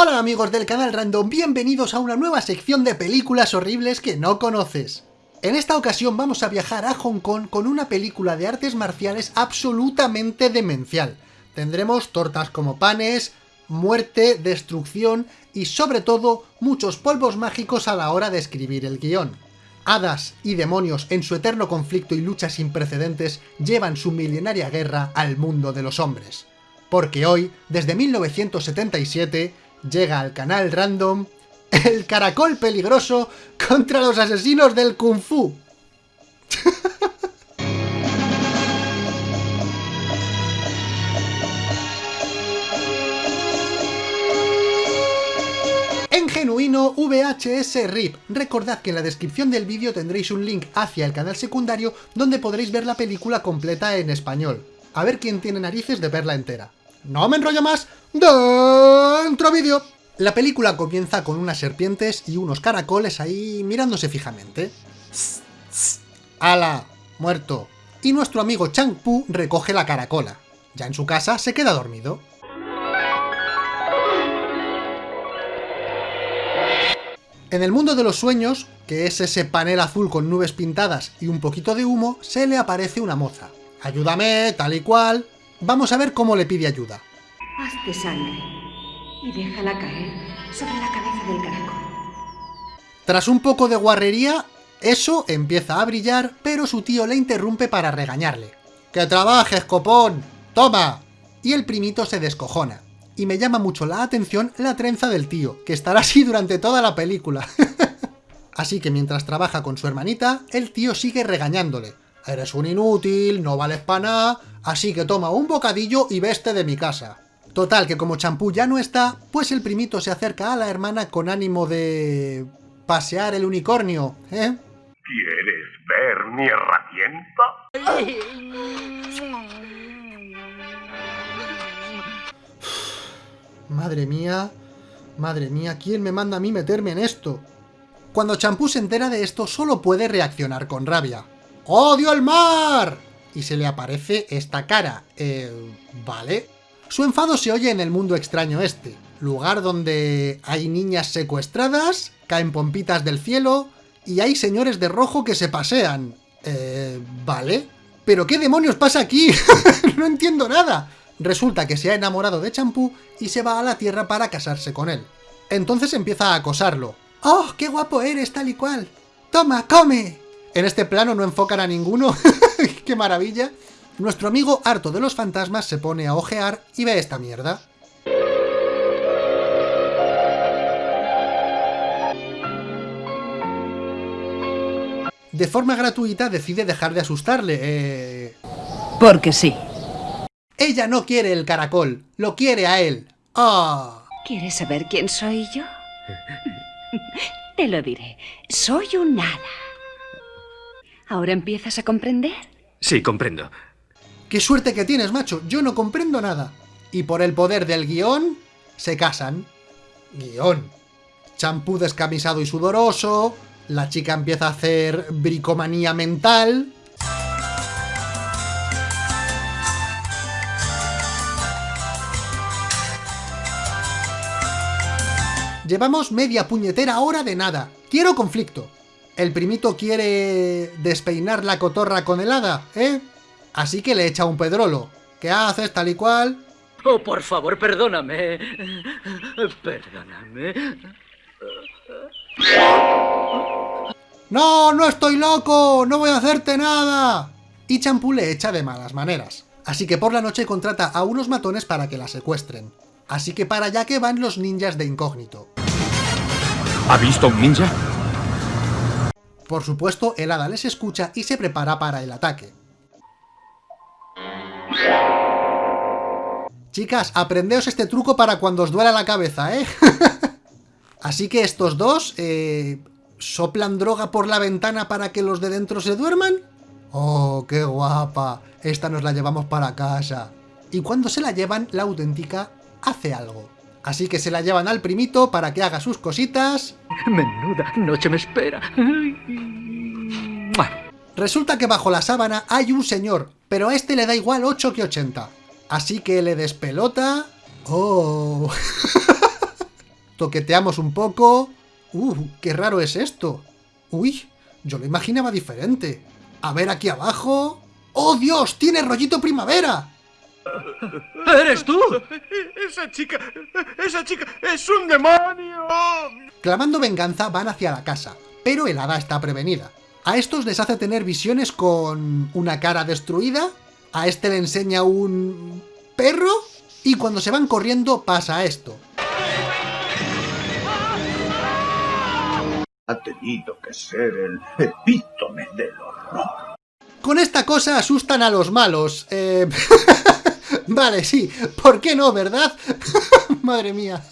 Hola amigos del canal Random, bienvenidos a una nueva sección de películas horribles que no conoces. En esta ocasión vamos a viajar a Hong Kong con una película de artes marciales absolutamente demencial. Tendremos tortas como panes, muerte, destrucción y sobre todo muchos polvos mágicos a la hora de escribir el guion. Hadas y demonios en su eterno conflicto y lucha sin precedentes llevan su milenaria guerra al mundo de los hombres. Porque hoy, desde 1977, llega al canal random el caracol peligroso contra los asesinos del kung fu. En genuino VHS RIP. Recordad que en la descripción del vídeo tendréis un link hacia el canal secundario donde podréis ver la película completa en español. A ver quién tiene narices de verla entera. No me enrollo más, dentro vídeo. La película comienza con unas serpientes y unos caracoles ahí mirándose fijamente. ¡Hala! Muerto. Y nuestro amigo Chang Pu recoge la caracola. Ya en su casa se queda dormido. En el mundo de los sueños, que es ese panel azul con nubes pintadas y un poquito de humo, se le aparece una moza. Ayúdame, tal y cual. Vamos a ver cómo le pide ayuda. Hazte sangre y déjala caer sobre la cabeza del caracol. Tras un poco de guarrería, eso empieza a brillar, pero su tío le interrumpe para regañarle. ¡Que trabajes, copón! ¡Toma! Y el primito se descojona y me llama mucho la atención la trenza del tío, que estará así durante toda la película. así que mientras trabaja con su hermanita, el tío sigue regañándole. Eres un inútil, no vales para nada, así que toma un bocadillo y veste de mi casa. Total, que como champú ya no está, pues el primito se acerca a la hermana con ánimo de... pasear el unicornio, ¿eh? ¿Quieres ver mi herramienta? Madre mía, madre mía, ¿quién me manda a mí meterme en esto? Cuando Champú se entera de esto, solo puede reaccionar con rabia. ¡Odio el mar! Y se le aparece esta cara. Eh, ¿vale? Su enfado se oye en el mundo extraño este, lugar donde hay niñas secuestradas, caen pompitas del cielo, y hay señores de rojo que se pasean. Eh, ¿vale? ¿Pero qué demonios pasa aquí? no entiendo nada. Resulta que se ha enamorado de Champú y se va a la Tierra para casarse con él. Entonces empieza a acosarlo. ¡Oh, qué guapo eres, tal y cual! ¡Toma, come! En este plano no enfocan a ninguno. ¡Qué maravilla! Nuestro amigo, harto de los fantasmas, se pone a ojear y ve esta mierda. De forma gratuita decide dejar de asustarle, eh... Porque sí. Ella no quiere el caracol, lo quiere a él. ¡Ah! ¿Quieres saber quién soy yo? Te lo diré. Soy un nada. ¿Ahora empiezas a comprender? Sí, comprendo. ¡Qué suerte que tienes, macho! Yo no comprendo nada. Y por el poder del guion, se casan. Guión. Champú descamisado y sudoroso, la chica empieza a hacer bricomanía mental, Llevamos media puñetera hora de nada. Quiero conflicto. El primito quiere despeinar la cotorra con el hada, ¿eh? Así que le echa un pedrolo. ¿Qué haces tal y cual? Oh, por favor, perdóname. Perdóname. ¡No, no estoy loco! ¡No voy a hacerte nada! Y Champú le echa de malas maneras. Así que por la noche contrata a unos matones para que la secuestren. Así que para allá que van los ninjas de incógnito. ¿Ha visto un ninja? Por supuesto, el hada les escucha y se prepara para el ataque. Chicas, aprendeos este truco para cuando os duela la cabeza, ¿eh? Así que estos dos, eh, ¿soplan droga por la ventana para que los de dentro se duerman? ¡Oh, qué guapa! Esta nos la llevamos para casa. Y cuando se la llevan, la auténtica hace algo. Así que se la llevan al primito para que haga sus cositas. Menuda noche me espera. Resulta que bajo la sábana hay un señor, pero a este le da igual 8 que 80. Así que le despelota... ¡Oh! toqueteamos un poco... ¡Uh, qué raro es esto! ¡Uy! Yo lo imaginaba diferente. A ver aquí abajo... ¡Oh, Dios! ¡Tiene rollito primavera! ¿Eres tú? Esa chica, esa chica es un demonio. Clamando venganza van hacia la casa, pero el hada está prevenida. A estos les hace tener visiones con una cara destruida, a este le enseña un perro, y cuando se van corriendo pasa esto. Ha tenido que ser el epítome del horror. Con esta cosa asustan a los malos. Eh... vale, sí, ¿por qué no, verdad? Madre mía.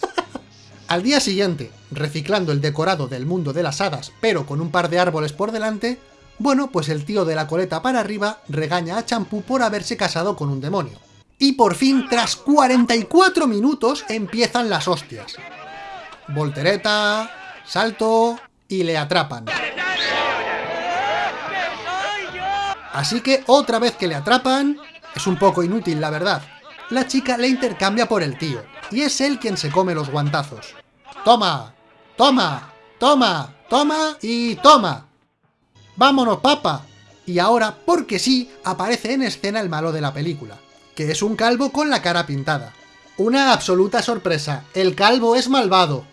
Al día siguiente, reciclando el decorado del mundo de las hadas, pero con un par de árboles por delante, bueno, pues el tío de la coleta para arriba regaña a Champú por haberse casado con un demonio. Y por fin, tras 44 minutos, empiezan las hostias. Voltereta, salto y le atrapan. Así que otra vez que le atrapan, es un poco inútil la verdad. La chica le intercambia por el tío, y es él quien se come los guantazos. ¡Toma! ¡Toma! ¡Toma! ¡Toma! y toma! ¡Vámonos, papa! Y ahora, porque sí, aparece en escena el malo de la película, que es un calvo con la cara pintada. Una absoluta sorpresa, el calvo es malvado.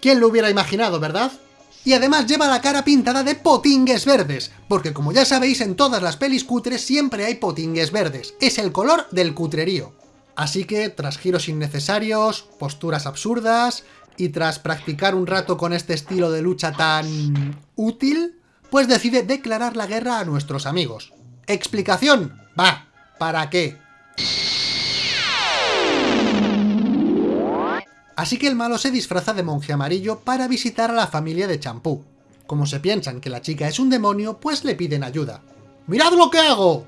¿Quién lo hubiera imaginado, verdad? Y además lleva la cara pintada de potingues verdes, porque como ya sabéis en todas las pelis cutres siempre hay potingues verdes, es el color del cutrerío. Así que, tras giros innecesarios, posturas absurdas, y tras practicar un rato con este estilo de lucha tan... útil, pues decide declarar la guerra a nuestros amigos. ¿Explicación? Va, ¿para qué? Así que el malo se disfraza de monje amarillo para visitar a la familia de Champú. Como se piensan que la chica es un demonio, pues le piden ayuda. ¡Mirad lo que hago!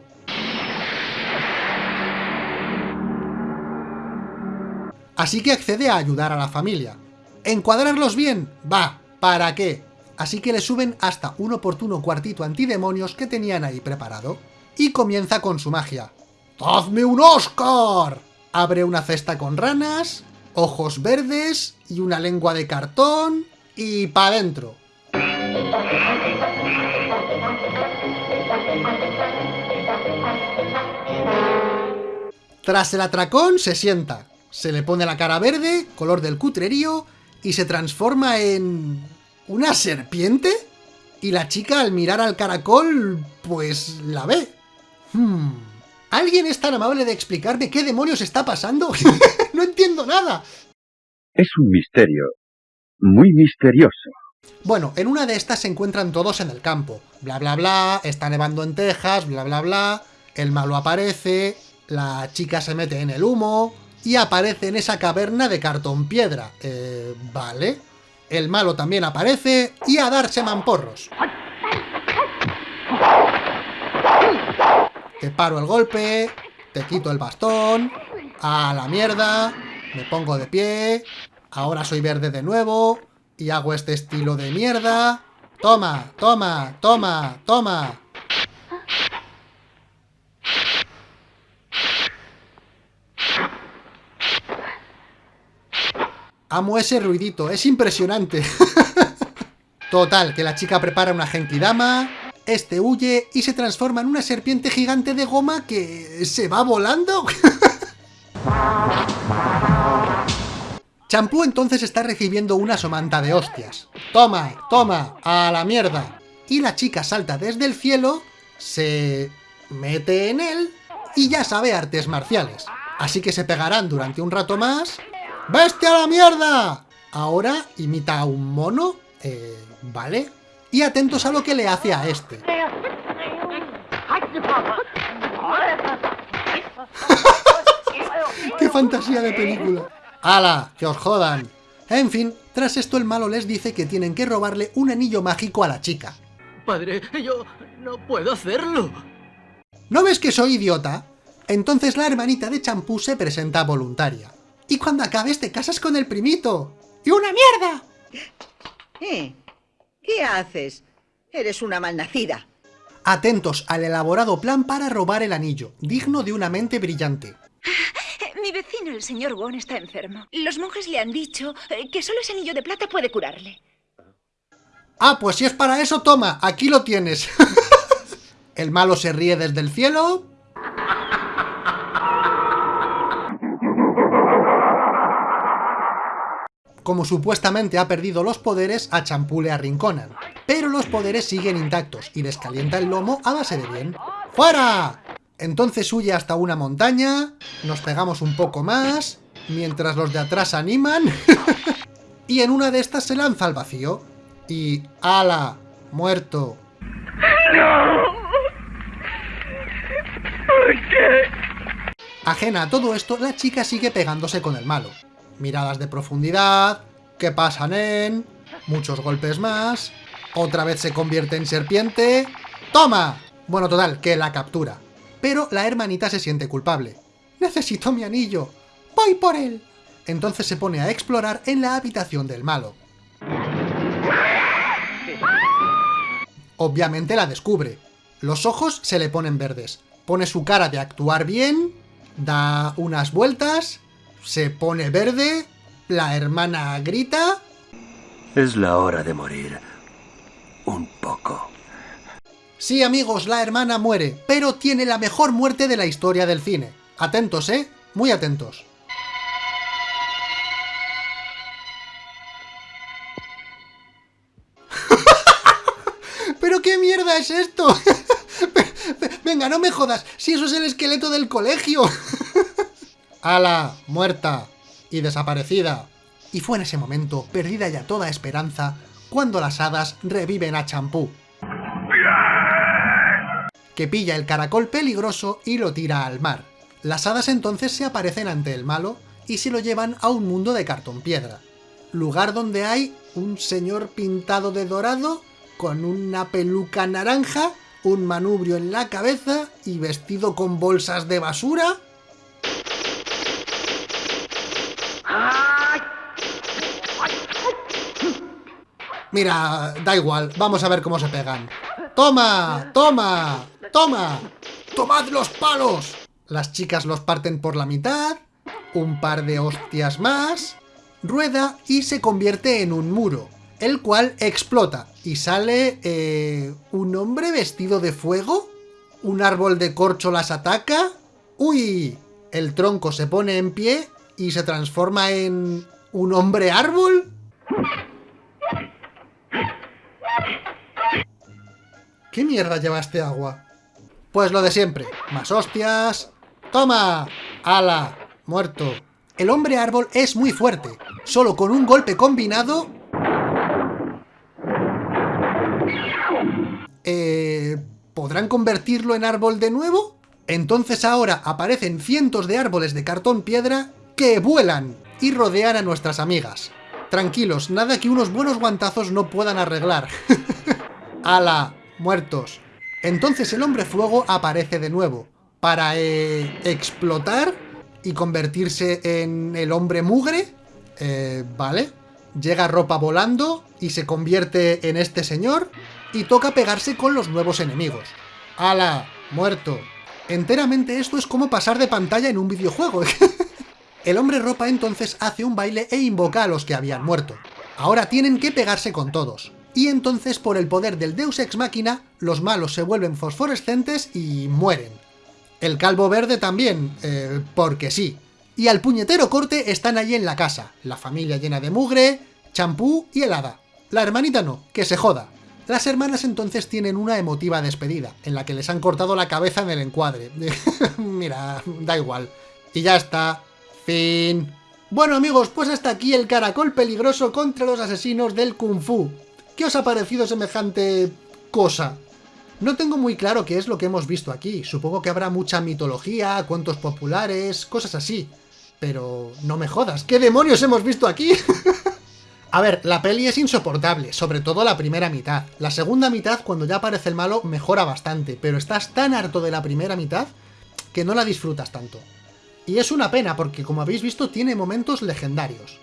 Así que accede a ayudar a la familia. ¿Encuadrarlos bien? Va, ¿para qué? Así que le suben hasta un oportuno cuartito antidemonios que tenían ahí preparado. Y comienza con su magia. ¡Hazme un Oscar! Abre una cesta con ranas, ojos verdes y una lengua de cartón y pa' dentro. Tras el atracón se sienta, se le pone la cara verde, color del cutrerío, y se transforma en... ¿una serpiente? Y la chica al mirar al caracol, pues la ve. Hmm. ¿Alguien es tan amable de explicarme qué demonios está pasando? no entiendo nada. Es un misterio. Muy misterioso. Bueno, en una de estas se encuentran todos en el campo. Bla bla bla, está nevando en Texas, bla bla bla. El malo aparece, la chica se mete en el humo y aparece en esa caverna de cartón piedra. Eh, vale. El malo también aparece y a darse mamporros. Te paro el golpe, te quito el bastón, a la mierda, me pongo de pie, ahora soy verde de nuevo, y hago este estilo de mierda. Toma, toma, toma, toma. Amo ese ruidito, es impresionante. Total, que la chica prepara una Genkidama, este huye y se transforma en una serpiente gigante de goma que... ¿se va volando? Champú entonces está recibiendo una somanta de hostias. ¡Toma! ¡Toma! ¡A la mierda! Y la chica salta desde el cielo, se mete en él y ya sabe artes marciales. Así que se pegarán durante un rato más. ¡Bestia a la mierda! Ahora imita a un mono, eh, ¿vale? Y atentos a lo que le hace a este. ¡Qué fantasía de película! ¡Hala! ¡Que os jodan! En fin, tras esto el malo les dice que tienen que robarle un anillo mágico a la chica. Padre, yo no puedo hacerlo. ¿No ves que soy idiota? Entonces la hermanita de champú se presenta voluntaria. Y cuando acabes te casas con el primito. ¡Y una mierda! ¿Eh? ¿Qué haces? Eres una malnacida. Atentos al elaborado plan para robar el anillo, digno de una mente brillante. Mi vecino, el señor Won, está enfermo. Los monjes le han dicho eh, que solo ese anillo de plata puede curarle. Ah, pues si es para eso, toma, aquí lo tienes. el malo se ríe desde el cielo. Como supuestamente ha perdido los poderes, a Champú le arrinconan. Pero los poderes siguen intactos y les calienta el lomo a base de bien. ¡Fuera! Entonces huye hasta una montaña, nos pegamos un poco más, mientras los de atrás animan, y en una de estas se lanza al vacío. Y... ¡Ala! Muerto. ¿Por qué? Ajena a todo esto, la chica sigue pegándose con el malo. Miradas de profundidad, que pasan en... Muchos golpes más... Otra vez se convierte en serpiente... ¡Toma! Bueno, total, que la captura. Pero la hermanita se siente culpable. ¡Necesito mi anillo! ¡Voy por él! Entonces se pone a explorar en la habitación del malo. Obviamente la descubre. Los ojos se le ponen verdes. Pone su cara de actuar bien, da unas vueltas, se pone verde, la hermana grita... Es la hora de morir. Un poco. Sí, amigos, la hermana muere, pero tiene la mejor muerte de la historia del cine. Atentos, ¿eh? Muy atentos. ¿Pero qué mierda es esto? Venga, no me jodas, si eso es el esqueleto del colegio. ¡Hala! Muerta. Y desaparecida. Y fue en ese momento, perdida ya toda esperanza, cuando las hadas reviven a Champú. Que pilla el caracol peligroso y lo tira al mar. Las hadas entonces se aparecen ante el malo y se lo llevan a un mundo de cartón piedra. Lugar donde hay un señor pintado de dorado con una peluca naranja, un manubrio en la cabeza y vestido con bolsas de basura. Mira, da igual, vamos a ver cómo se pegan. ¡Toma! ¡Toma! ¡Toma! ¡Tomad los palos! Las chicas los parten por la mitad, un par de hostias más, rueda y se convierte en un muro, el cual explota y sale eh, un hombre vestido de fuego, un árbol de corcho las ataca, ¡uy! El tronco se pone en pie y se transforma en un hombre árbol. ¿Qué mierda lleva este agua? Pues lo de siempre, más hostias... ¡Toma! ¡Hala! Muerto. El hombre árbol es muy fuerte. Solo con un golpe combinado... Eh, ¿Podrán convertirlo en árbol de nuevo? Entonces ahora aparecen cientos de árboles de cartón piedra que vuelan y rodean a nuestras amigas. Tranquilos, nada que unos buenos guantazos no puedan arreglar. ¡Hala! Muertos. Entonces el hombre fuego aparece de nuevo para eh, explotar y convertirse en el hombre mugre. Eh, vale. Llega ropa volando y se convierte en este señor y toca pegarse con los nuevos enemigos. ¡Hala! Muerto. Enteramente esto es como pasar de pantalla en un videojuego. el hombre ropa entonces hace un baile e invoca a los que habían muerto. Ahora tienen que pegarse con todos. Y entonces por el poder del Deus Ex Machina, los malos se vuelven fosforescentes y mueren. El calvo verde también, eh, porque sí. Y al puñetero corte están allí en la casa, la familia llena de mugre, champú y helada. La hermanita no, que se joda. Las hermanas entonces tienen una emotiva despedida, en la que les han cortado la cabeza en el encuadre. Mira, da igual. Y ya está. Fin. Bueno amigos, pues hasta aquí el caracol peligroso contra los asesinos del Kung Fu. ¿Qué os ha parecido semejante cosa? No tengo muy claro qué es lo que hemos visto aquí. Supongo que habrá mucha mitología, cuentos populares, cosas así. Pero no me jodas, ¿qué demonios hemos visto aquí? A ver, la peli es insoportable, sobre todo la primera mitad. La segunda mitad, cuando ya aparece el malo, mejora bastante, pero estás tan harto de la primera mitad que no la disfrutas tanto. Y es una pena, porque como habéis visto, tiene momentos legendarios.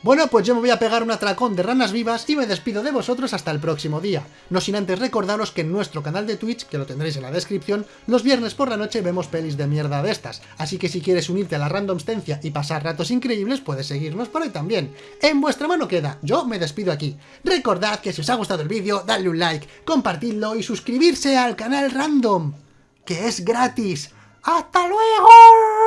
Bueno, pues yo me voy a pegar un atracón de ranas vivas y me despido de vosotros hasta el próximo día. No sin antes recordaros que en nuestro canal de Twitch, que lo tendréis en la descripción, los viernes por la noche vemos pelis de mierda de estas. Así que si quieres unirte a la randomstencia y pasar ratos increíbles, puedes seguirnos por ahí también. En vuestra mano queda, yo me despido aquí. Recordad que si os ha gustado el vídeo, dadle un like, compartidlo y suscribirse al canal Random, que es gratis. ¡Hasta luego!